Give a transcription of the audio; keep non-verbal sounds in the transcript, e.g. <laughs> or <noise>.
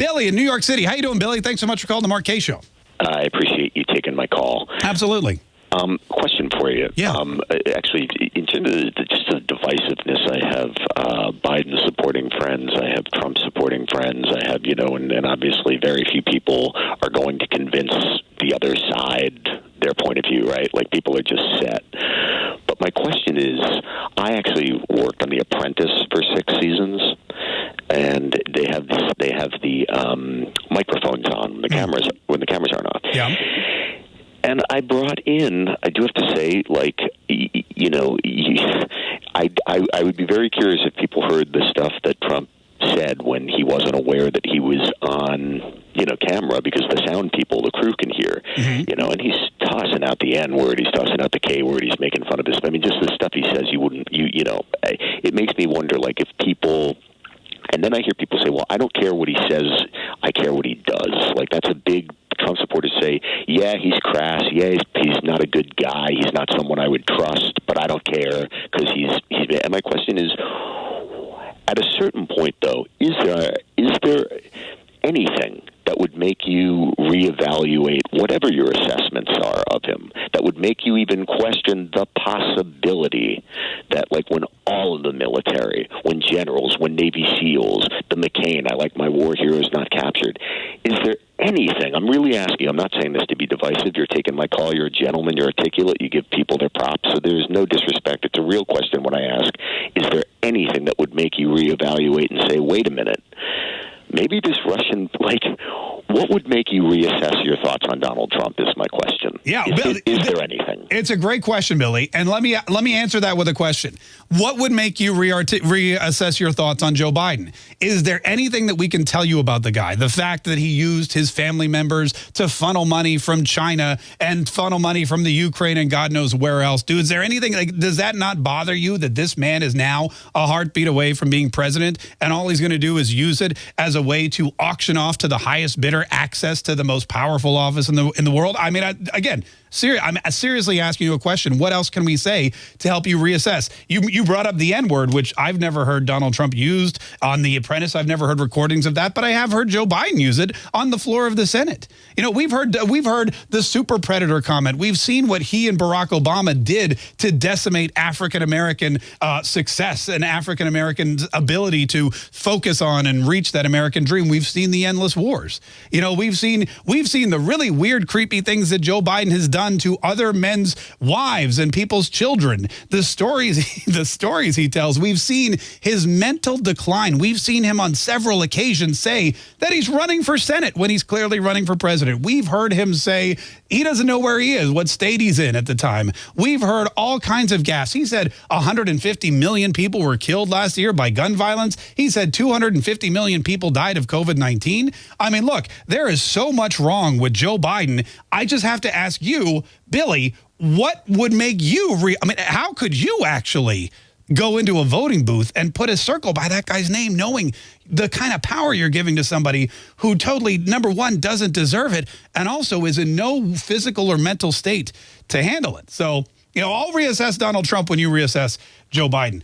Billy in New York City. How you doing, Billy? Thanks so much for calling the Mark Kaye Show. I appreciate you taking my call. Absolutely. Um, question for you. Yeah. Um, actually, in terms of the, just the divisiveness, I have uh, Biden supporting friends. I have Trump supporting friends. I have, you know, and, and obviously very few people are going to convince the other side their point of view, right? Like people are just set. But my question is, I actually worked on The Apprentice for six seasons, and they have this, they have the um, microphones on, the cameras when the cameras aren't on. Yeah. And I brought in, I do have to say, like, you know, I, I, I would be very curious if people heard the stuff that Trump said when he wasn't aware that he was on, you know, camera because the sound people, the crew can hear, mm-hmm. you know, and he's tossing out the N word, he's tossing out the K word, he's making fun of his. I mean, just the stuff he says, you wouldn't, you, you know, it makes me wonder, like, if people. And then I hear people say, "Well, I don't care what he says; I care what he does." Like that's a big Trump supporters say, yeah, he's crass. Yeah, he's, he's not a good guy. He's not someone I would trust, but I don't care because he's, he's. And my question is, at a certain point, though, is there is there anything that would make you reevaluate whatever your assessments are of him that would make you even question the possibility that like when all of the military when generals when navy seals the mccain i like my war heroes not captured is there anything. I'm really asking. I'm not saying this to be divisive. You're taking my call. You're a gentleman. You're articulate. You give people their props. So there's no disrespect. It's a real question when I ask: Is there anything that would make you reevaluate and say, "Wait a minute"? Maybe this Russian, like, what would make you reassess your thoughts on Donald Trump? Is my question. Yeah, is, is, is there anything? It's a great question, Billy, and let me let me answer that with a question. What would make you re reassess your thoughts on Joe Biden? Is there anything that we can tell you about the guy? The fact that he used his family members to funnel money from China and funnel money from the Ukraine and God knows where else. Dude, is there anything like does that not bother you that this man is now a heartbeat away from being president and all he's going to do is use it as a way to auction off to the highest bidder access to the most powerful office in the in the world? I mean, I, again, Seri I'm seriously asking you a question. What else can we say to help you reassess? You you brought up the N word, which I've never heard Donald Trump used on The Apprentice. I've never heard recordings of that, but I have heard Joe Biden use it on the floor of the Senate. You know, we've heard we've heard the super predator comment. We've seen what he and Barack Obama did to decimate African American uh, success and African Americans' ability to focus on and reach that American dream. We've seen the endless wars. You know, we've seen we've seen the really weird, creepy things that Joe Biden has done to other men's wives and people's children. The stories, <laughs> the stories he tells, we've seen his mental decline. We've seen him on several occasions say that he's running for Senate when he's clearly running for president. We've heard him say he doesn't know where he is, what state he's in at the time. We've heard all kinds of gas. He said 150 million people were killed last year by gun violence. He said 250 million people died of COVID-19. I mean, look, there is so much wrong with Joe Biden. I just have to ask you, Billy, what would make you re I mean, how could you actually go into a voting booth and put a circle by that guy's name knowing the kind of power you're giving to somebody who totally, number one, doesn't deserve it and also is in no physical or mental state to handle it. So, you know, I'll reassess Donald Trump when you reassess Joe Biden.